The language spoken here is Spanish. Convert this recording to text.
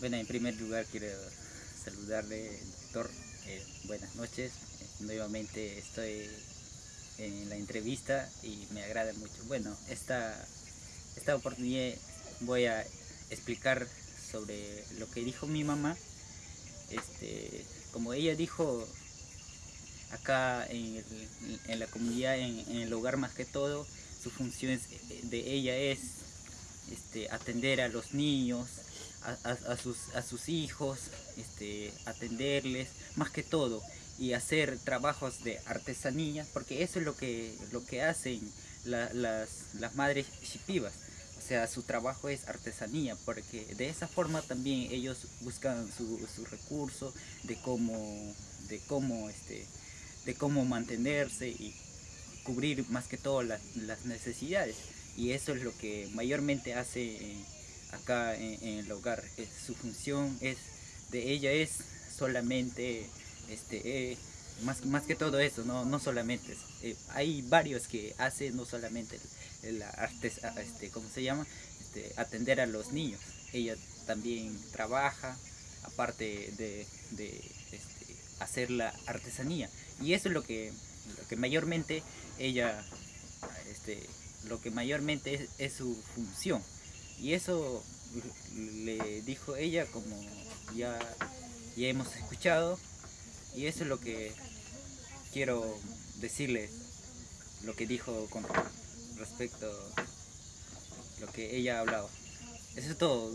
Bueno, en primer lugar quiero saludarle, doctor. Eh, buenas noches. Nuevamente estoy en la entrevista y me agrada mucho. Bueno, esta, esta oportunidad voy a explicar sobre lo que dijo mi mamá. Este, como ella dijo acá en, la comunidad, en, el hogar más que todo, su función de ella es este, atender a los niños, a, sus, hijos, este, atenderles, más que todo, y hacer trabajos de artesanía, porque eso es lo que, lo que hacen las, las madres shipivas. O sea, su trabajo es artesanía, porque de esa forma también ellos buscan su, su recurso de cómo, de cómo, este, de cómo mantenerse y cubrir más que todo las, las necesidades. Y eso es lo que mayormente hace acá en, el hogar. su función es de ella es solamente este eh, más, más que todo eso, no, no solamente eh, hay varios que hacen no solamente la arte, este, ¿cómo se llama? Este, atender a los niños. Ella también trabaja, aparte de, este, hacer la artesanía. Y eso es lo que, lo que mayormente ella, este, lo que mayormente es su función. Y eso le dijo ella como ya, ya hemos escuchado y eso es lo que quiero decirles, lo que dijo con respecto a lo que ella ha hablado. Eso es todo.